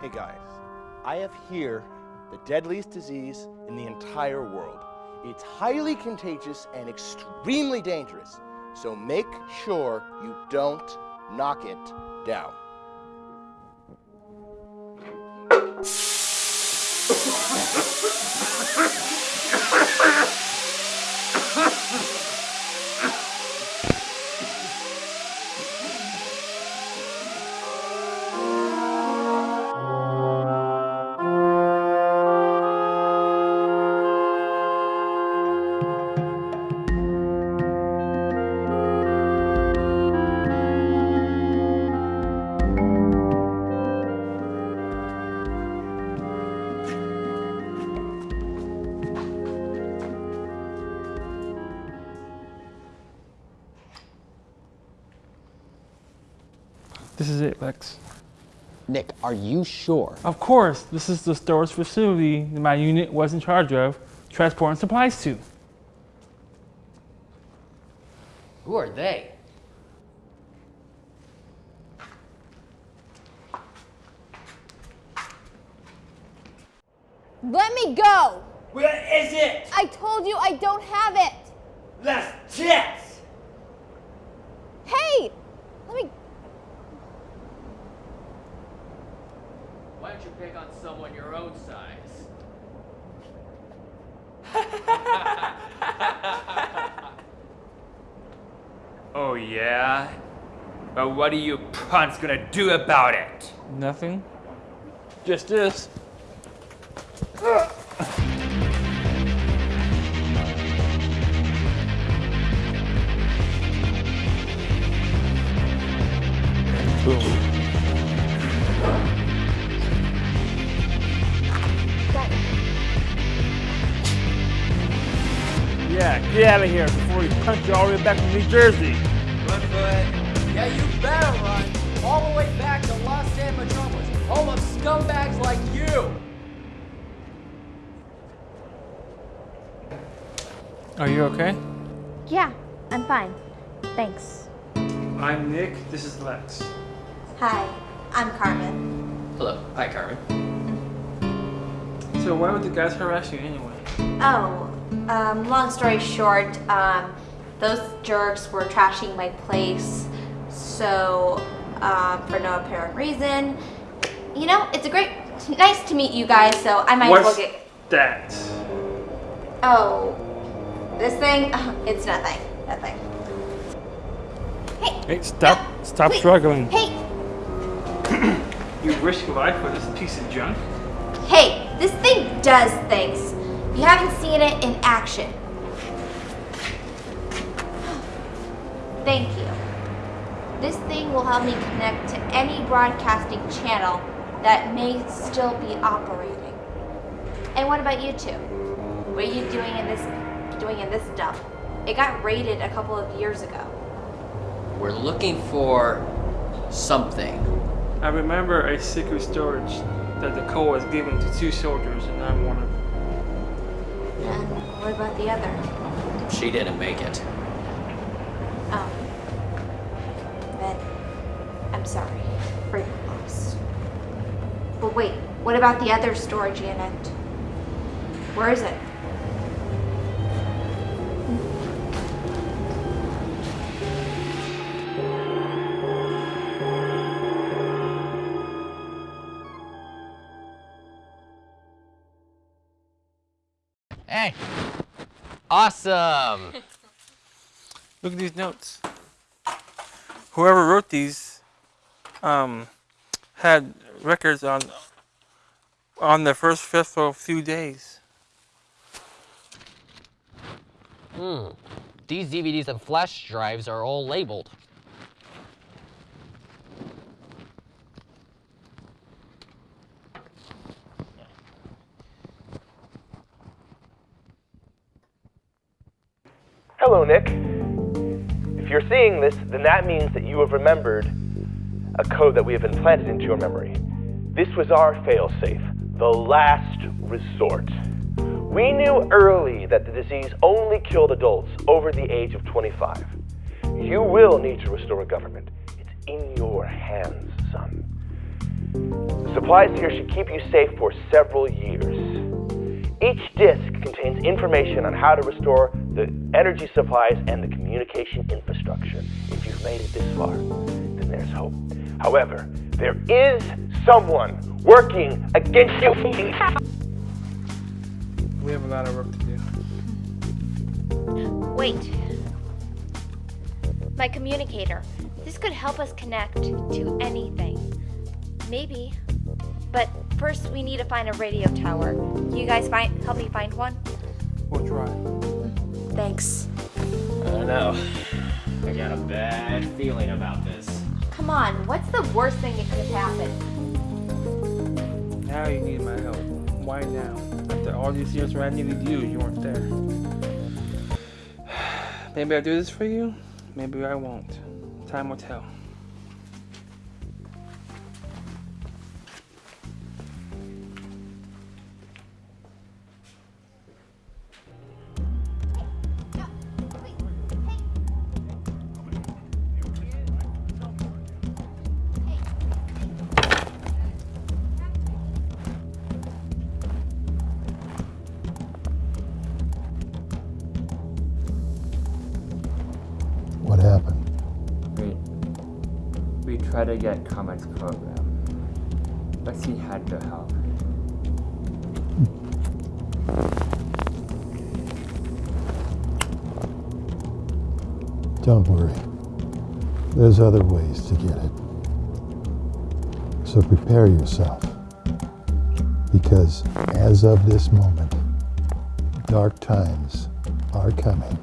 Hey guys, I have here the deadliest disease in the entire world. It's highly contagious and extremely dangerous, so make sure you don't knock it down. This is it, Lex. Nick, are you sure? Of course, this is the storage facility that my unit was in charge of transporting supplies to. Who are they? Let me go! Where is it? I told you I don't have it! Last chance! Hey! Let me. Why pick on someone your own size? Oh yeah? But what are you punts gonna do about it? Nothing. Just this. Yeah, get out of here before we punch you all the way back to New Jersey. Run for it. Yeah, you better run all the way back to Los San Metropolis, home of scumbags like you. Are you okay? Yeah, I'm fine. Thanks. I'm Nick. This is Lex. Hi, I'm Carmen. Hello. Hi, Carmen. Mm-hmm. So why would the guys harass you anyway? Oh, um, long story short, um, those jerks were trashing my place, so um, for no apparent reason. You know, it's a great, nice to meet you guys. So I might as What's well get. that? Oh, this thing? It's nothing. Nothing. Hey. Hey, stop! no, stop struggling. Hey, You risk your life for this piece of junk? hey, this thing does things. You haven't seen it in action. Thank you. This thing will help me connect to any broadcasting channel that may still be operating. And what about you two? What are you doing in this doing in this dump? It got raided a couple of years ago. We're looking for something. I remember a secret storage that the code was given to two soldiers, and I'm one of them. And what about the other? She didn't make it. Oh. Then I'm sorry for your loss. But wait, what about the other storage unit? Where is it? Hey. Awesome. Look at these notes. Whoever wrote these um, had records on on the first festival few days. Hmm. These DVDs and flash drives are all labeled. Hello, Nick. If you're seeing this, then that means that you have remembered a code that we have implanted into your memory. This was our failsafe, the last resort. We knew early that the disease only killed adults over the age of 25. You will need to restore a government. It's in your hands, son. The supplies here should keep you safe for several years. Each disc contains information on how to restore the energy supplies and the communication infrastructure. If you've made it this far, then there's hope. However, there is someone working against you. We have a lot of work to do. Wait. My communicator. This could help us connect to anything. Maybe. But first we need to find a radio tower. You guys find help me find one? We'll try. Thanks. I don't know. I got a bad feeling about this. Come on, what's the worst thing that could happen? Now you need my help. Why now? After all these years where I needed you, you weren't there. Maybe I'll do this for you. Maybe I won't. Time will tell. We try to get Comet's program, but he had to help. Don't worry. There's other ways to get it. So prepare yourself. Because as of this moment, dark times are coming.